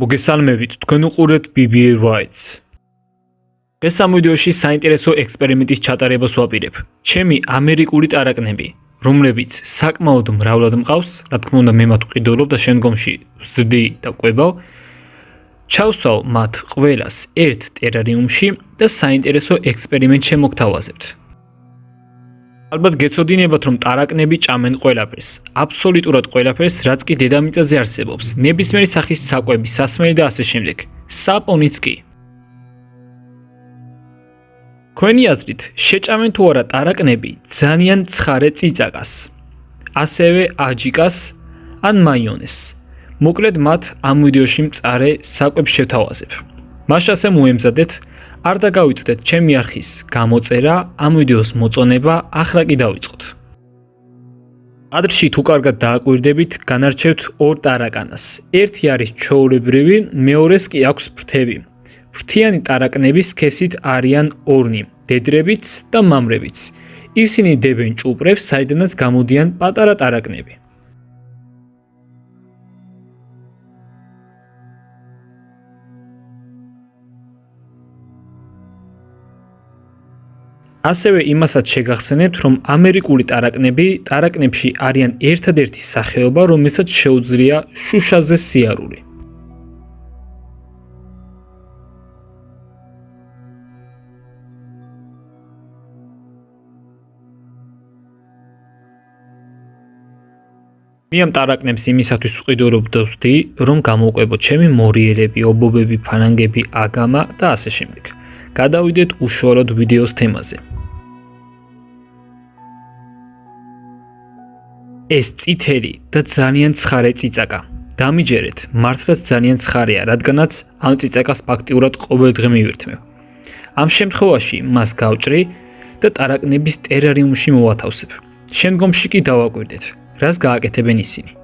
მოგესალმებით, თქვენ უყურებთ BBA Rights. ეს ამ ვიდეოში საინტერესო ექსპერიმენტის ჩატარებას ვაპირებ. ჩემი ამერიკული ტარაკნები, რომლებიც საკმაოდ მრავლად მყავს, რა თქმა უნდა მე მათ ვყიდულობ და შემდგომში ვზრდი და ყვებავ. ჩავსვავ მათ ყველას ერთ ტერარიუმში და საინტერესო ექსპერიმენტ შემოგთავაზებთ. ალბათ გეცოდინებათ რომ ტარაკნები ჭამენ ყველაფერს, აბსოლუტურად ყველაფერს, რაც კი დედამიწაზე არსებობს. ნებისმიერი სახის საკვები, სასმელი და ასე შემდეგ. საპონიც კი. ქვენი აზრით, შეჭამენ თუ არა ტარაკნები ძალიან ცხარე წიწაკას, ასევე აჯიკას ან მაიონეს. მოკლედ მათ ამ ვიდეოში მწარე საკვებს შეთავაზებ. მაშასე მოემზადეთ არ დაგავიწყდეთ ჩემი არხის გამოწერა, ამ ვიდეოს მოწონება, ახლა კი დავიწყოთ. ადრში თუ კარგად დააკვირდებით, განარჩევთ ორ ტარაკანას. ერთი არის ჩოულებრივი, მეორეს კი აქვს ფრთები. ფრთიანი ტარაკნების სქესით არიან ორნი, დედრებიც და მამრებიც. ისინი დებენ ჭუპრებს, საიდანაც გამოდიან პატარა ტარაკნები. ასევე იმასაც შეგახსენებთ, რომ ამერიკული ტარაკნები ტარაკნებში არიან ერთადერთი სახეობა, რომელსაც შეუძლია შუშაზე სიარული. მე ამ ტარაკნებს იმისათვის ვყიდულობ და ვთქვი, რომ გამოვყვებო ჩემი მორიელები, ობობები, ფანანგები, აგამა და ასე შემდეგ. გადავიდეთ უშუალოდ ვიდეოს თემაზე. ეს წითელი და ძალიან ცხარე წიწაკა. დამიჯერეთ, მართლაც ძალიან ცხარეა, რადგანაც ამ წიწაკას ფაქტიურად ყოველდღე მივირთმევ. ამ შემთხვევაში მას გავჭრი და ტარაკნების ტერარიუმში მოვათავსებ. შემდგომში კი დავაკვირდეთ, რას გააკეთებენ ისინი.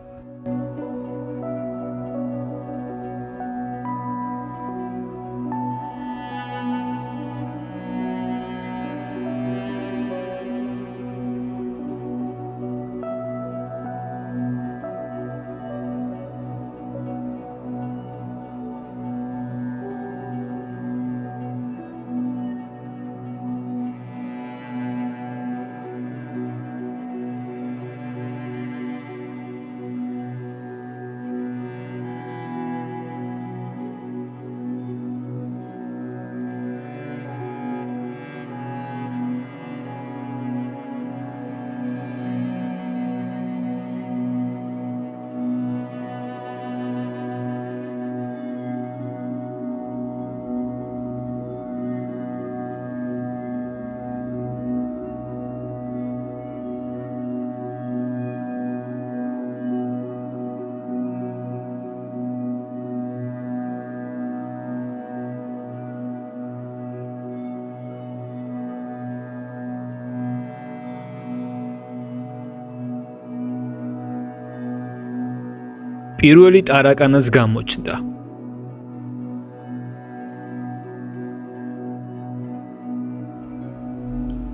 პირველი ტარაკანას გამოჩნდა.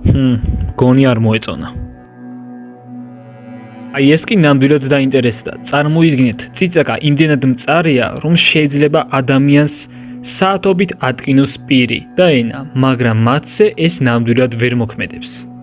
ჰმ, გონი არ მოეწონა. აი ეს კი ნამდვილად დაინტერესდა. წარმოიდგინეთ, ციცაკა იმდენად მწარეა, რომ შეიძლება ადამიანს საათობით ატკინოს პირი და ენა, მაგრამ მათზე ეს ნამდვილად ვერ მოქმედებს.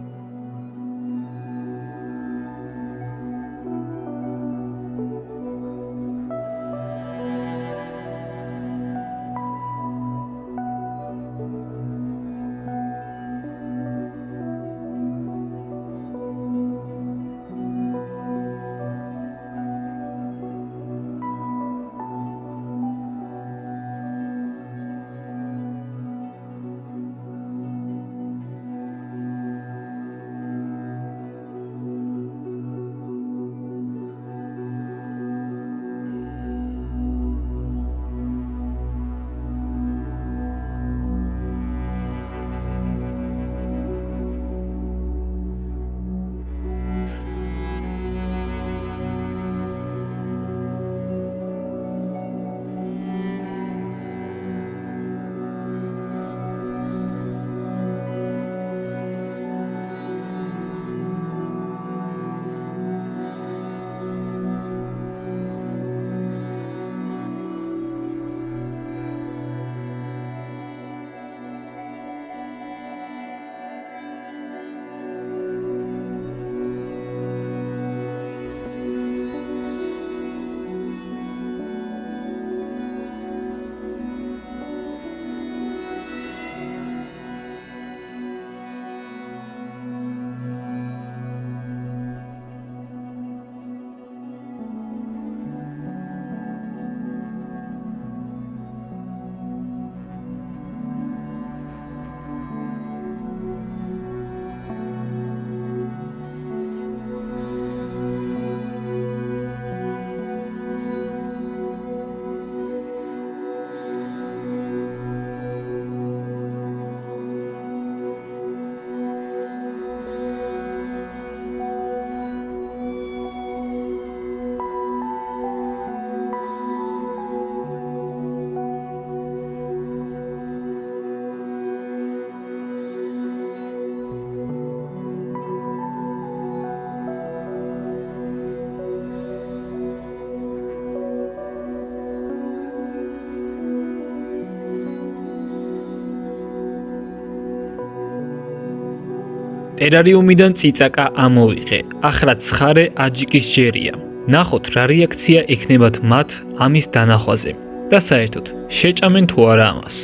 ტერარიუმიდან წიწაკა ამოვიღე. ახლა ცხარე აჯიკის ჯერია. ნახოთ რა რეაქცია ექნებათ მათ ამის დანახვაზე და საერთოდ შეჭამენ თუ არა ამას.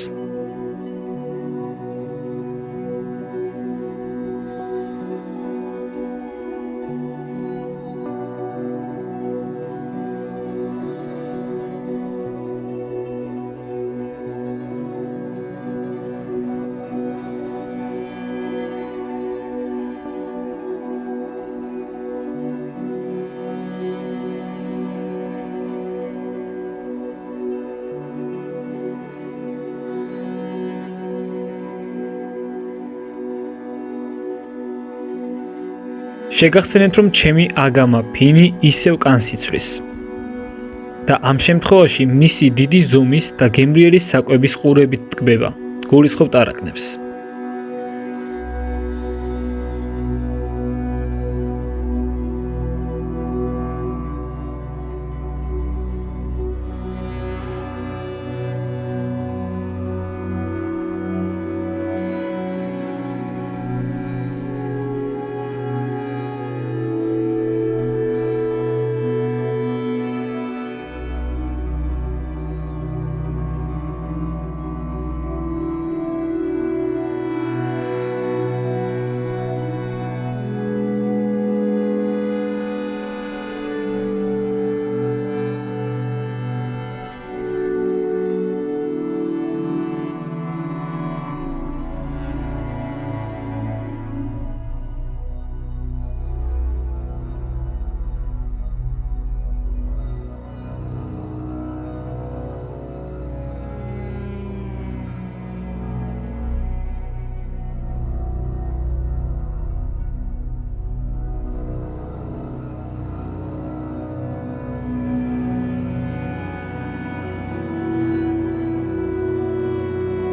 შეგახსენეთ რომ ჩემი აგამა ფინი ისევ კანს იცვლის და ამ შემთხვევაში მისი დიდი ზომის და გემრიელი საკვების ყურებით ტკბება გულისხმობ ტარაკნებს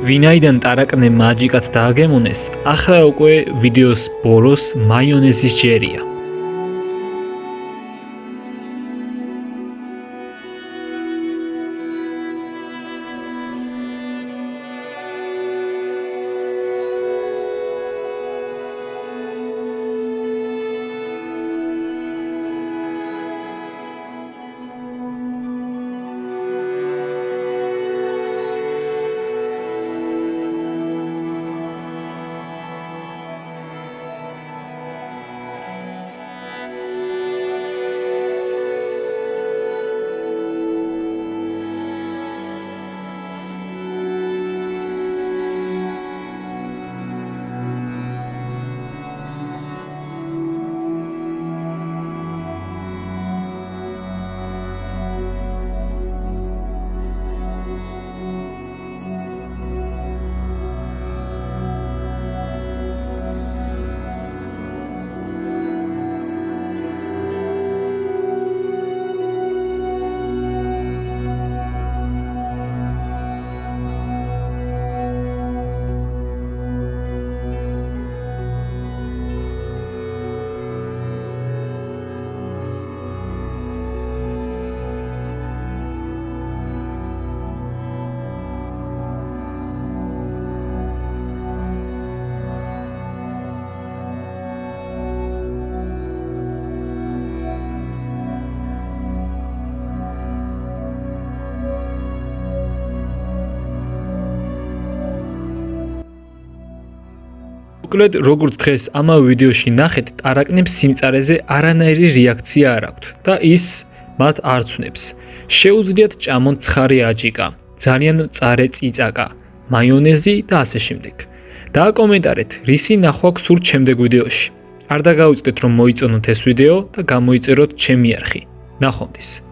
ვინაიდან ტარაკნე მაჯიკად დააგემონეს, ახლა უკვე ვიდეოს ბოლოს მაიონეზის ჯერია. მოკლედ, როგორც დღეს ამავე ვიდეოში ნახეთ, ტარაკნებს სიმწარეზე არანაირი რეაქცია არ აქვთ და ის მათ არ ცნებს. შეუძლიათ ჭამონ ცხარი აჯიკა, ძალიან მწარე წიწაკა, მაიონეზი და ასე შემდეგ. დააკომენტარეთ, რისი ნახვა გსურთ შემდეგ ვიდეოში. არ დაგაუწდეთ რომ მოიწონოთ ეს ვიდეო და გამოიწეროთ ჩემი არხი. ნახვამდის.